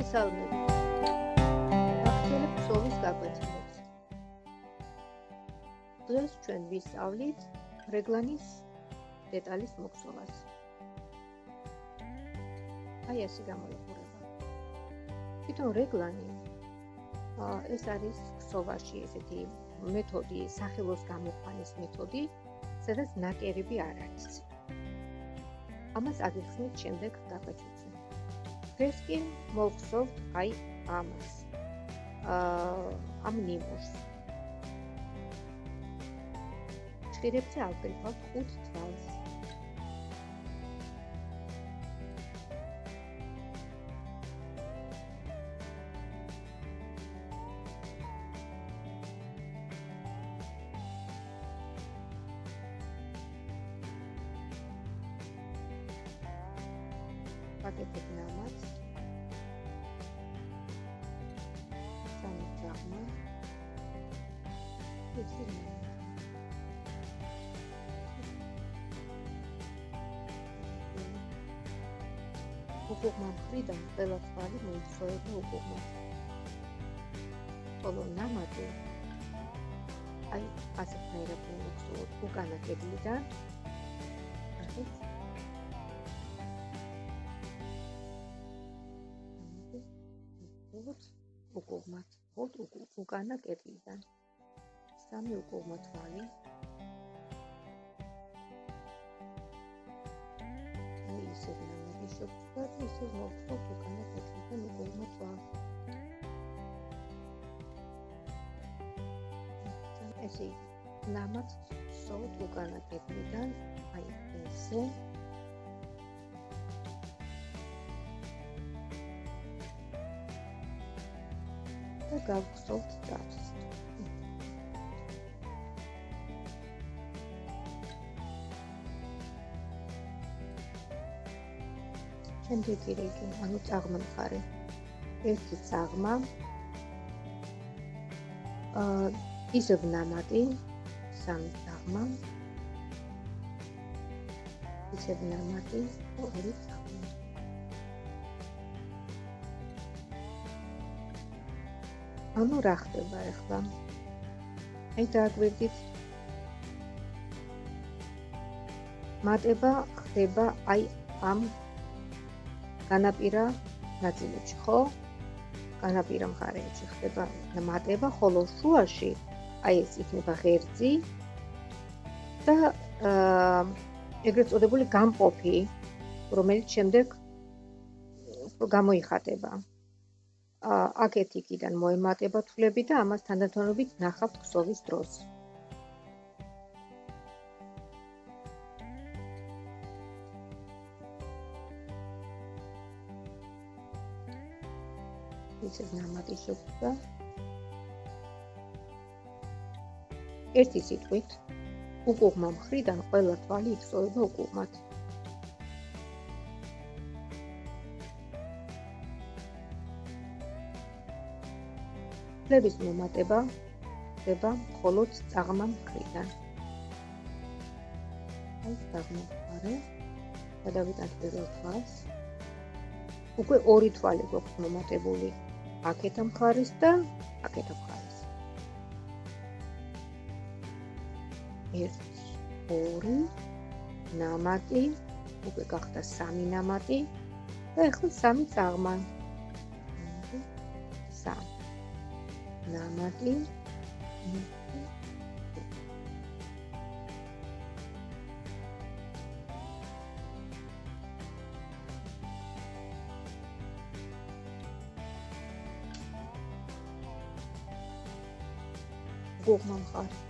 მოგესალმებით. ახალ ფსოვის გაკვეთილებს. დღეს ჩვენ ვისწავლით რეგლანის დეტალის მოხსოვას. აი ესე გამოიყურება. თვითონ რეგლანი ეს არის ფსოვაში ესეთი მეთოდი, სახელოს გამოყვანის მეთოდი, სადაც ნაკერები არ არის. ამას აგიხსნით შემდეგ გაკვეთილში. დღეს კი მოვხსოვთ აი ამას. აა ამ ნიმუშს. ჭირებზე ავკრიფავთ 5 თვალს. პაკეტები ნამაც სამი ძაღმა. ესე უკუღმა მხრიდან ყველა თვალი მოიცოება უკუღმა. ხოლო ნამატი. აი ასე ფაირები მოხსოვთ უკანა კედლიდან ხოთ უკანა კედლიდან. სამი უკუღმა თვალი. აი ისე ნამაგი შეგვიძლია ისე მოხოთ უკანა კედლიდან უკუღმა თვალი. ესე ნამაც სულ უკანა კედლიდან აი ესე და გავხსოვთ წარს. შემდეგი რიგი, ანუ წაღმამხარი. ერთი წაღმა აა ისევ ნამატი სამი წაღმა ისევ ნამატი ორი წაღმა ანუ რა ხდება ახლა? აი დააგვირდით. მატება ხდება აი ამ განაპირა ნაწილებში, ხო? განაპირა მხარეებში ხდება მატება, ხოლო შუაში აი ეს იქნება ღერძი და აა ეგრეთ წოდებული გამყოფი, რომელიც შემდეგ გამოიხატება. აქეთ იქიდან მოემატება თვლები და ამას თანდათანობით ნახავთ ქსოვის დროს. ისე ნამატი შეგვდა. ერთი სიტყვით უკუღმა მხრიდან ყველა თვალი იწოვება უკუღმათ. ფლების მომატება ხდება მხოლოდ წაღმა მხრიდან. აი წაღმა მხარე. გადავიტანთ პირველ თვალს. უკვე ორი თვალი გვაქვს მომატებული. აქეთ მხარის და აქეთ მხარის. 1 2 ნამატი უკვე გახდა სამი ნამატი და ახლა სამი წაღმა. 3 namati. Goh.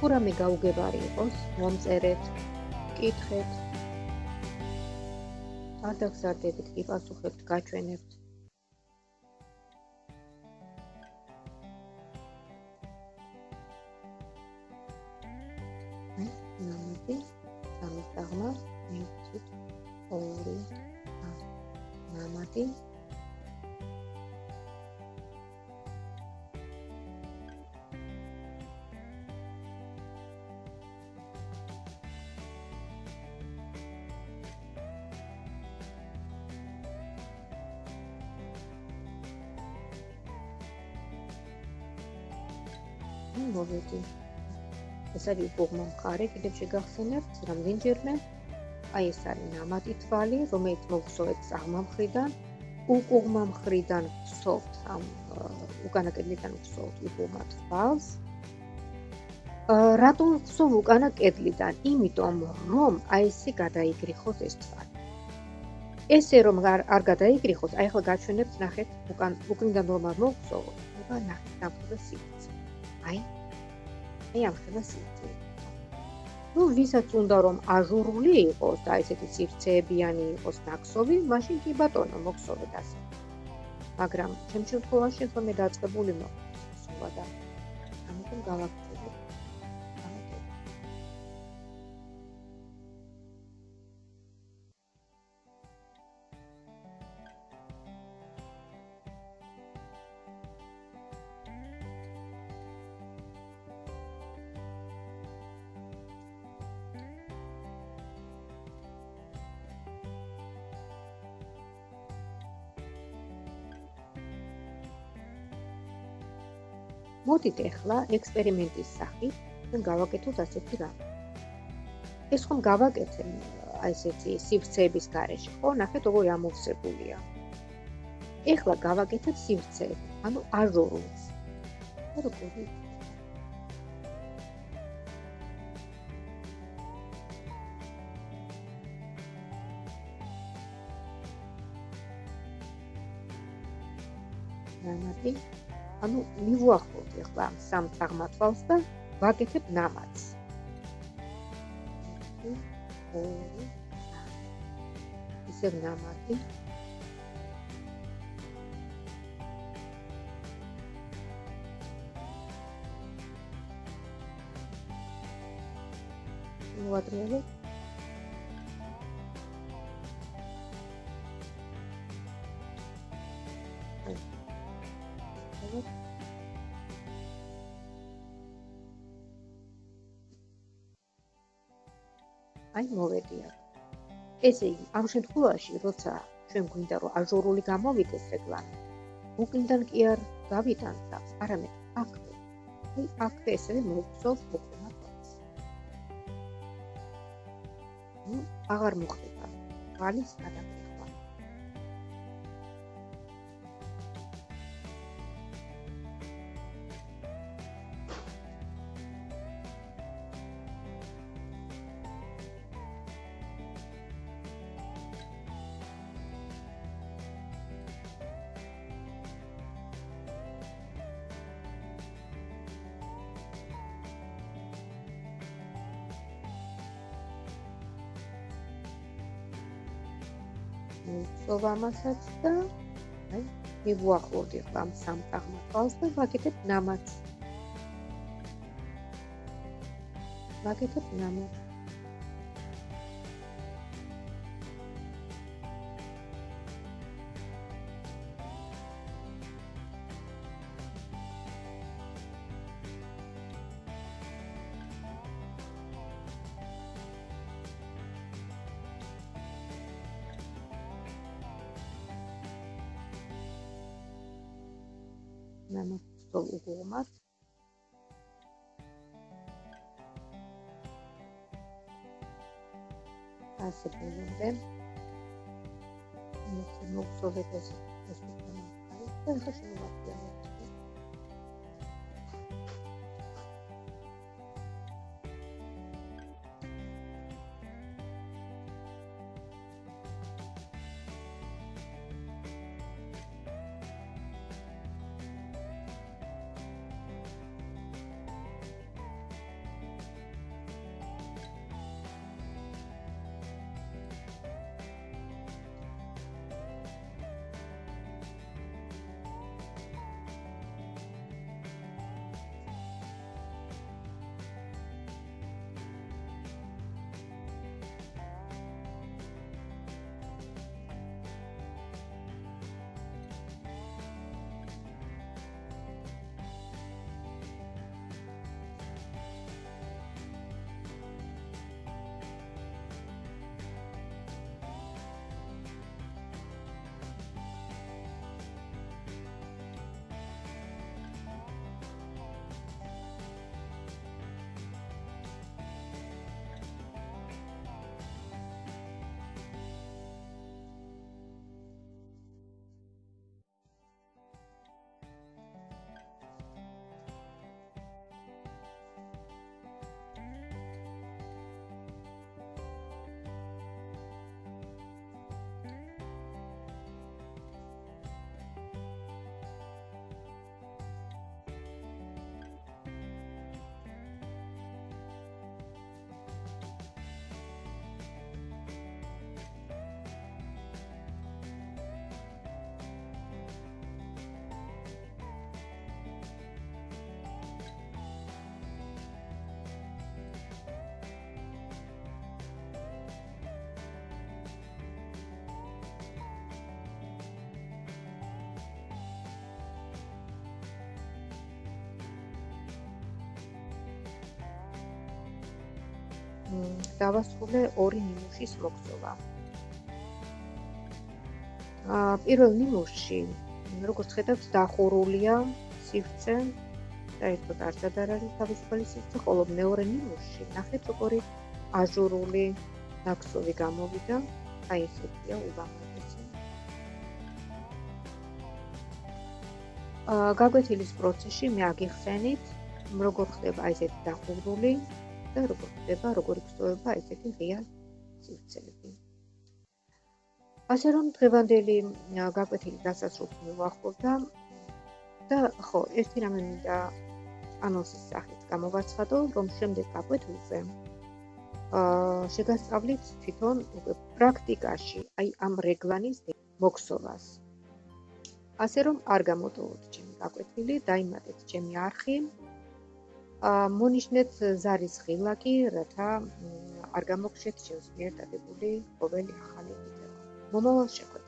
თუ რამე გაუგებარი იყოს, მომწერეთ, კითხეთ. არ დაგზარდებით, კი პასუხებთ, გაჩვენებთ. მოვედი. ეს არის უგმა მხარე, კიდევ შეგახსენებთ, რამდენჯერმე აი ეს არის ნამატი თვალი, რომელიც მოგხსოვეთ აღმამხრიდან, უკუღმა მხრიდან ვსოვთ ამ უკანა კედლიდან ვსოვთ უკუღმა თვალს. რატომ ვსოვ უკანა კედლიდან? იმიტომ რომ აი ესე გადაიგრიხოს ეს თვალი. ესე რომ არ გადაიგრიხოს, აი ახლა გაჩვენებთ, ნახეთ, უკან უკნიდან რომ არ მოგხსოვოთ, აბა ნახეთ, დაფუძნე სიტყვაზე. აი აი ამ ხება სიტყვი ну ვისაც უნდა რომ აჟურული იყოს და ესეთი სივრცეებიანი იყოს ნაკსოვი მაშინ კი ბატონო მოგსოვეთ ასე. მაგრამ ჩემ შემთხვევაში ხოლმე დაწყებული მოხდა სულა და ამიტომ გავაკეთე მოდით ახლა ექსპერიმენტის სახით ჩვენ გავაკეთოთ ასეთი რამ. ეს ხომ გავაკეთე აი ესეთი სივრცეების გარეშე, ხო? ნახეთ როგორი ამოვსებულია. ახლა გავაკეთეთ სივრცეები, ანუ აჟურულს. როგორი? ნამატი ანუ მივუახლოვთ ახლა სამ წაღმათვალს და ვაკეთებ ნამაც. ისე ნამატი. მოატრიალებ აი მოვედი აქ. ესე იგი, ამ შემთხვევაში, როცა ჩვენ გვინდა რომ აჟურული გამოვიდეს რეკლამა, უკინდან კი არ გავიტან და არამედ აქ. აი აქ ესე მოვწოვ ფოტოს. ნუ აღარ მოხდება. ვალის ადამიანი მოვწოვ ამასაც და აი ახლა ამ სამ წაღმართვალს და ვაკეთებ ნამაც. ვაკეთებ ნამაც. ნამოსწოლ უგუმად ასე ბოლომდე მოხსოვეთ ეს ეს თემა. და ხა დავასრულე ორი ნიმუშის მოგზოვა. აა პირველ ნიმუშში, როგორც ხედავთ, დახურულია სივრცე და ერთოდ არცად არ არის თავისუფალი სივრცე, ხოლო მეორე ნიმუშში ნახეთ როგორი აჟურული ნაკსოვი გამოვიდა, აი ესეთია უბამალესი. აა გაგვეთილის პროცესში მე აგიხსენით როგორ ხდება ესეთი დახურული და როგორ ხდება როგორი გწოვება ესეთი ღია სივრცეები. ასე რომ დღევანდელი გაკვეთილი დასასრულს მივახურდა და ხო, ერთი რამე მინდა ანონსის სახით გამოვაცხადო, რომ შემდეგ გაკვეთილზე აა შეგასწავლით თვითონ უკვე პრაქტიკაში, აი ამ რეგლანის მოქსოვას. ასე რომ არ გამოტოვოთ ჩემი გაკვეთილი, დაიმატეთ ჩემი არხი მონიშნეთ ზარის ღილაკი, რათა არ გამოგხსეთ შევსმიერ დადებული ყოველი ახალი ვიდეო. მომავალ შეხვედრას